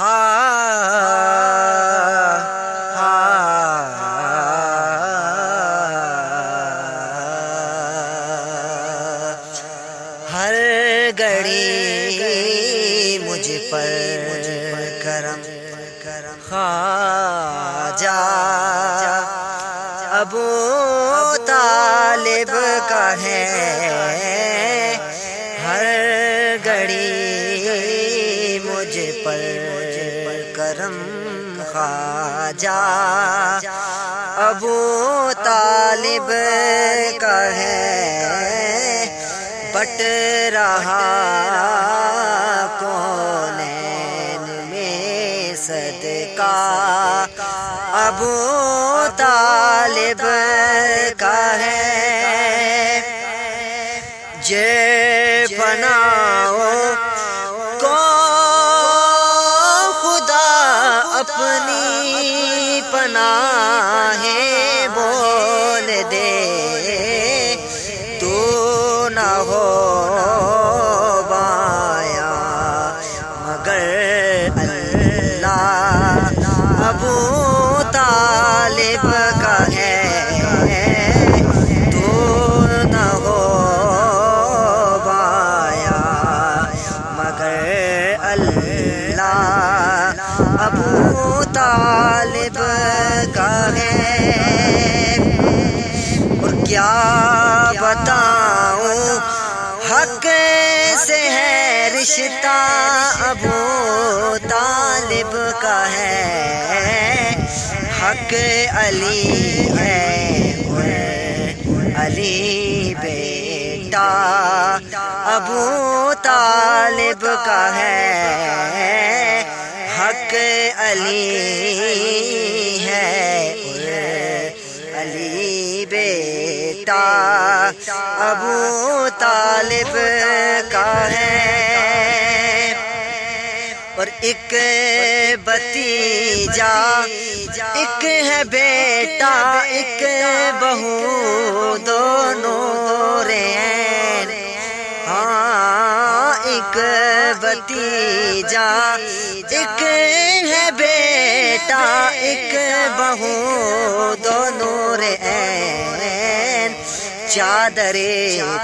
ہر گڑی مجھ پر کرم خواجہ گڑی مجھ پر کرم خواجہ۔ ابو طالب کا ہے، بٹ رہا کون میں صدقہ۔ ابو طالب کا ہے، جے بناؤ اپنی پناہ بول دے۔ تو نہ ہو بایا، مگر اللہ ابو طالب کا ہے۔ تو نہ ہو بایا، مگر اللہ ابو طالب کا ہے اور کیا بتاؤں؟ حق سے ہے رشتہ ابو طالب کا ہے۔ حق علی ہے علی بیٹا ابو طالب کا ہے۔ حق علی ہے۔ علی بیٹا، ابو طالب کا ہے۔ اور ایک بتیجا ایک ہے بیٹا، ایک بہو، دونوں رے بتیجا ایک ہے بیٹا، ایک بہو، دونوں رے چادر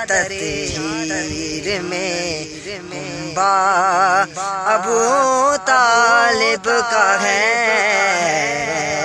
تطہیر میں با ابو طالب کا ہے۔